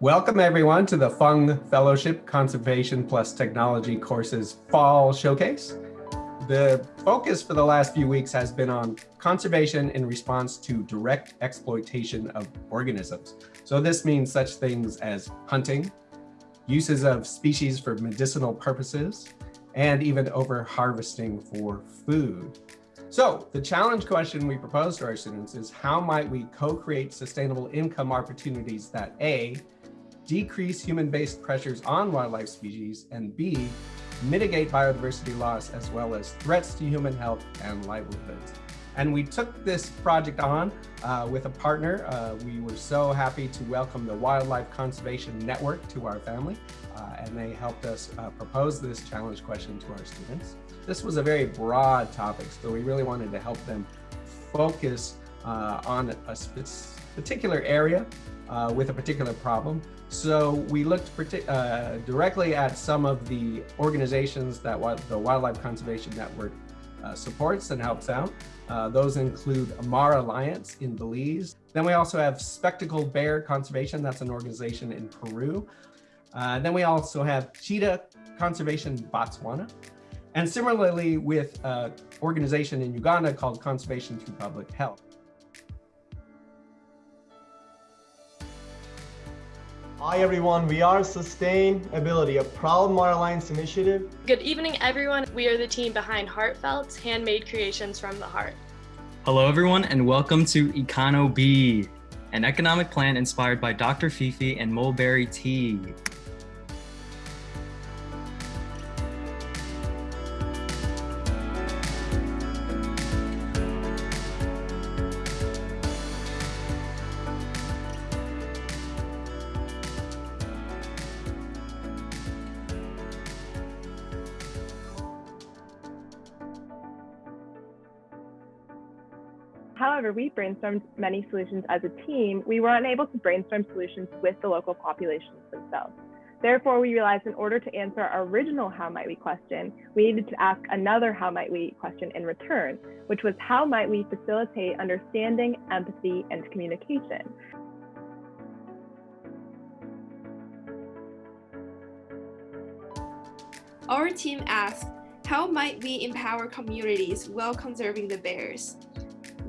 Welcome everyone to the Fung Fellowship Conservation Plus Technology courses Fall Showcase. The focus for the last few weeks has been on conservation in response to direct exploitation of organisms. So this means such things as hunting, uses of species for medicinal purposes, and even over harvesting for food. So the challenge question we propose to our students is how might we co-create sustainable income opportunities that A, decrease human-based pressures on wildlife species, and B, mitigate biodiversity loss as well as threats to human health and livelihoods. And we took this project on uh, with a partner. Uh, we were so happy to welcome the Wildlife Conservation Network to our family, uh, and they helped us uh, propose this challenge question to our students. This was a very broad topic, so we really wanted to help them focus uh, on a particular area uh, with a particular problem. So we looked uh, directly at some of the organizations that the Wildlife Conservation Network uh, supports and helps out. Uh, those include Amar Alliance in Belize. Then we also have Spectacled Bear Conservation, that's an organization in Peru. Uh, then we also have Cheetah Conservation Botswana. And similarly with an organization in Uganda called Conservation Through Public Health. Hi everyone, we are Sustainability, a proud Mar Alliance initiative. Good evening everyone, we are the team behind Heartfelt's handmade creations from the heart. Hello everyone and welcome to Econo B, an economic plan inspired by Dr. Fifi and mulberry tea. However, we brainstormed many solutions as a team. We were unable to brainstorm solutions with the local populations themselves. Therefore, we realized in order to answer our original how might we question, we needed to ask another how might we question in return, which was how might we facilitate understanding, empathy, and communication. Our team asked, how might we empower communities while conserving the bears?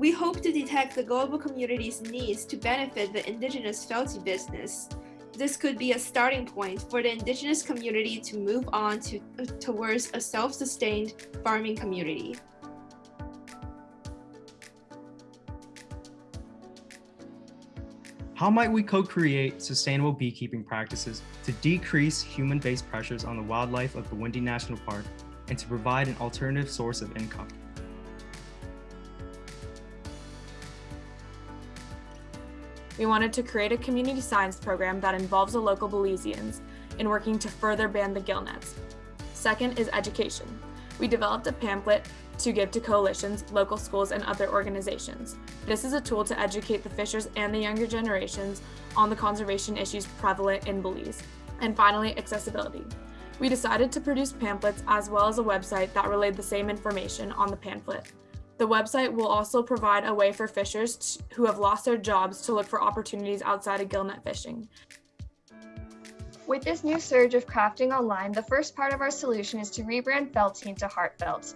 We hope to detect the global community's needs to benefit the indigenous felty business. This could be a starting point for the indigenous community to move on to, towards a self-sustained farming community. How might we co-create sustainable beekeeping practices to decrease human-based pressures on the wildlife of the Bwindi National Park and to provide an alternative source of income? We wanted to create a community science program that involves the local Belizeans in working to further ban the gill nets. Second is education. We developed a pamphlet to give to coalitions, local schools, and other organizations. This is a tool to educate the fishers and the younger generations on the conservation issues prevalent in Belize. And finally, accessibility. We decided to produce pamphlets as well as a website that relayed the same information on the pamphlet. The website will also provide a way for fishers who have lost their jobs to look for opportunities outside of gillnet fishing. With this new surge of crafting online, the first part of our solution is to rebrand Felty into Heartfelt.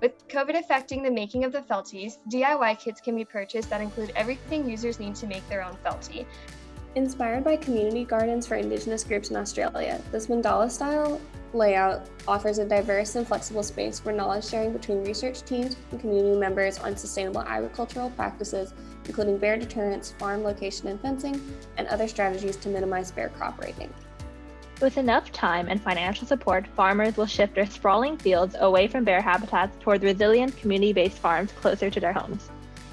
With COVID affecting the making of the Felties, DIY kits can be purchased that include everything users need to make their own Felty. Inspired by community gardens for Indigenous groups in Australia, this mandala style layout offers a diverse and flexible space for knowledge sharing between research teams and community members on sustainable agricultural practices, including bear deterrence, farm location and fencing, and other strategies to minimize bear crop raiding. With enough time and financial support, farmers will shift their sprawling fields away from bear habitats toward resilient community-based farms closer to their homes.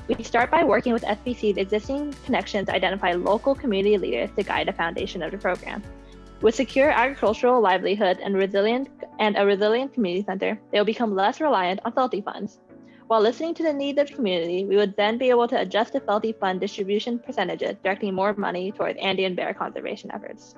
We start by working with SBC's existing connections to identify local community leaders to guide the foundation of the program. With secure agricultural livelihood and resilient and a resilient community center, they will become less reliant on Felty funds. While listening to the needs of the community, we would then be able to adjust the Felty fund distribution percentages, directing more money towards Andean bear conservation efforts.